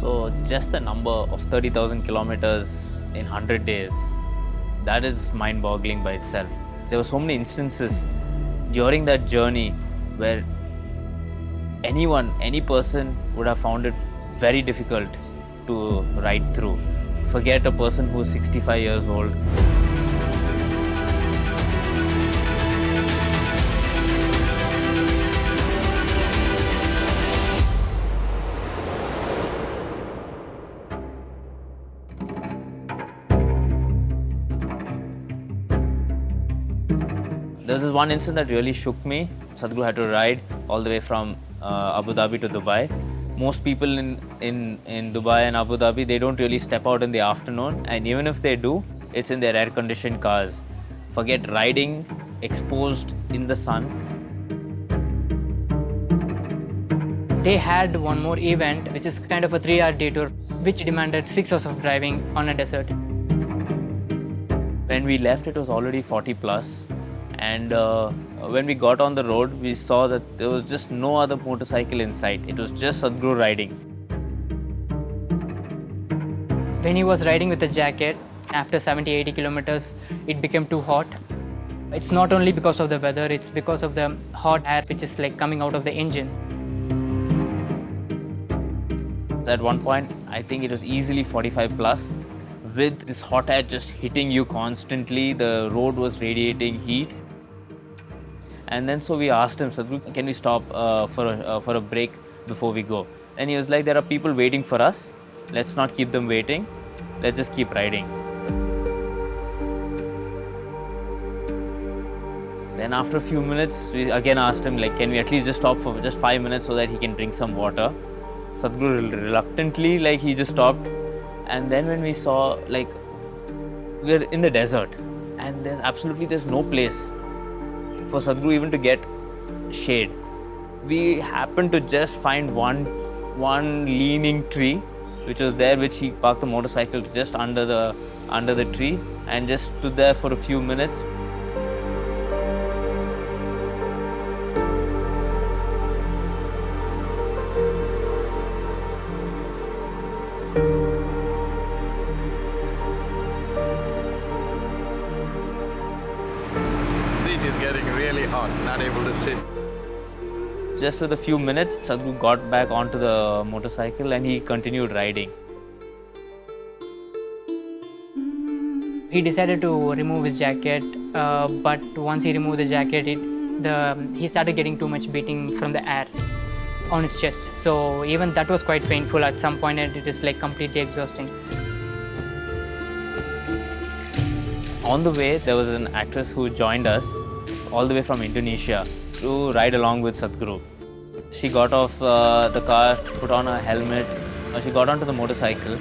So just the number of 30,000 kilometers in 100 days, that is mind-boggling by itself. There were so many instances during that journey where anyone, any person would have found it very difficult to ride through. Forget a person who's 65 years old. This one incident that really shook me. Sadhguru had to ride all the way from uh, Abu Dhabi to Dubai. Most people in, in, in Dubai and Abu Dhabi, they don't really step out in the afternoon. And even if they do, it's in their air-conditioned cars. Forget riding exposed in the sun. They had one more event, which is kind of a three-hour detour, which demanded six hours of driving on a desert. When we left, it was already 40 plus. And uh, when we got on the road, we saw that there was just no other motorcycle in sight. It was just Sadhguru riding. When he was riding with a jacket, after 70-80 kilometers, it became too hot. It's not only because of the weather, it's because of the hot air which is like coming out of the engine. At one point, I think it was easily 45 plus. With this hot air just hitting you constantly, the road was radiating heat. And then so we asked him, Sadhguru, can we stop uh, for, a, uh, for a break before we go? And he was like, there are people waiting for us. Let's not keep them waiting. Let's just keep riding. Then after a few minutes, we again asked him, like, can we at least just stop for just five minutes so that he can drink some water? Sadhguru reluctantly, like, he just stopped. And then when we saw, like, we're in the desert and there's absolutely, there's no place for Sadhguru even to get shade. We happened to just find one, one leaning tree, which was there, which he parked the motorcycle just under the, under the tree and just stood there for a few minutes Seat getting really hot, not able to sit. Just with a few minutes, Sadhguru got back onto the motorcycle and he continued riding. He decided to remove his jacket, uh, but once he removed the jacket, it, the, he started getting too much beating from the air on his chest. So even that was quite painful at some point and it is like completely exhausting. On the way, there was an actress who joined us all the way from Indonesia to ride along with Sadhguru. She got off uh, the car, put on a helmet, uh, she got onto the motorcycle.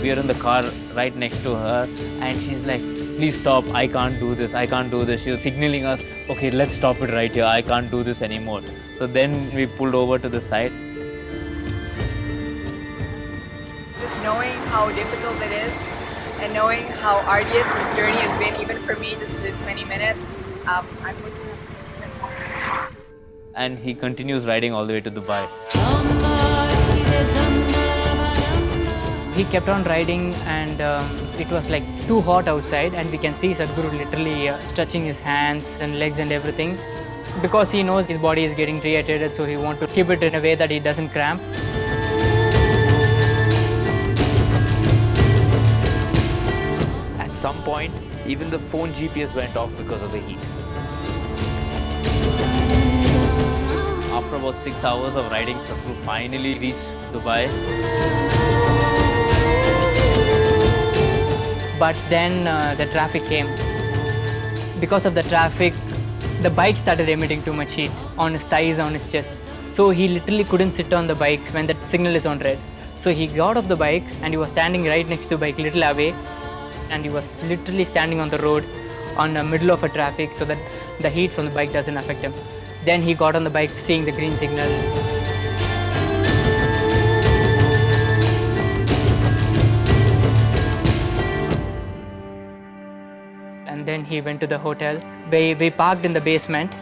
We are in the car right next to her and she's like, please stop, I can't do this, I can't do this. She was signaling us, okay, let's stop it right here, I can't do this anymore. So then we pulled over to the side knowing how difficult it is and knowing how arduous this journey has been, even for me, just for this many minutes, um, I'm looking at and he continues riding all the way to Dubai. He kept on riding and um, it was like too hot outside and we can see Sadhguru literally uh, stretching his hands and legs and everything because he knows his body is getting dehydrated so he wants to keep it in a way that he doesn't cramp. Point, even the phone GPS went off because of the heat. After about six hours of riding, Sadhguru finally reached Dubai. But then uh, the traffic came. Because of the traffic, the bike started emitting too much heat on his thighs, on his chest. So he literally couldn't sit on the bike when that signal is on red. So he got off the bike and he was standing right next to the bike, little away, and he was literally standing on the road on the middle of a traffic so that the heat from the bike doesn't affect him. Then he got on the bike seeing the green signal. And then he went to the hotel. We, we parked in the basement.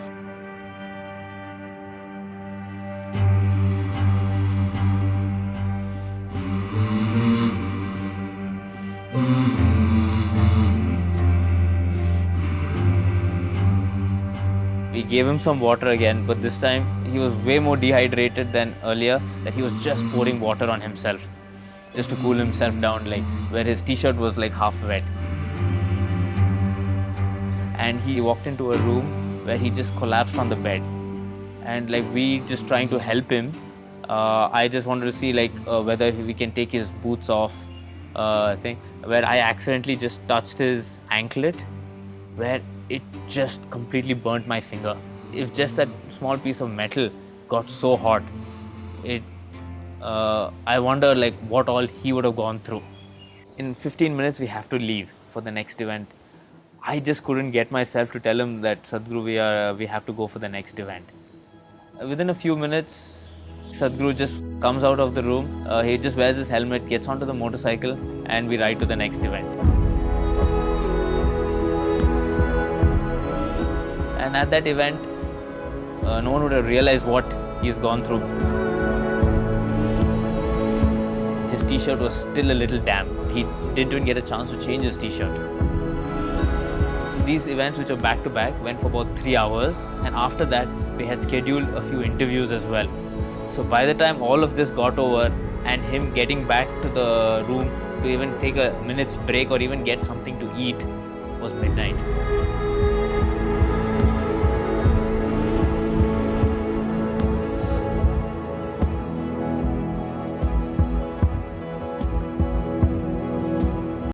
We gave him some water again, but this time he was way more dehydrated than earlier. That he was just pouring water on himself, just to cool himself down, like where his t-shirt was like half wet. And he walked into a room where he just collapsed on the bed, and like we just trying to help him. Uh, I just wanted to see like uh, whether we can take his boots off. Uh, thing where I accidentally just touched his anklet where it just completely burnt my finger. If just that small piece of metal got so hot, it uh, I wonder like what all he would have gone through. In 15 minutes we have to leave for the next event. I just couldn't get myself to tell him that Sadhguru we are we have to go for the next event. Within a few minutes, Sadhguru just comes out of the room. Uh, he just wears his helmet, gets onto the motorcycle, and we ride to the next event. And at that event, uh, no one would have realized what he's gone through. His t shirt was still a little damp. He didn't even get a chance to change his t shirt. So these events, which were back to back, went for about three hours. And after that, we had scheduled a few interviews as well. So by the time all of this got over and him getting back to the room to even take a minute's break or even get something to eat was midnight.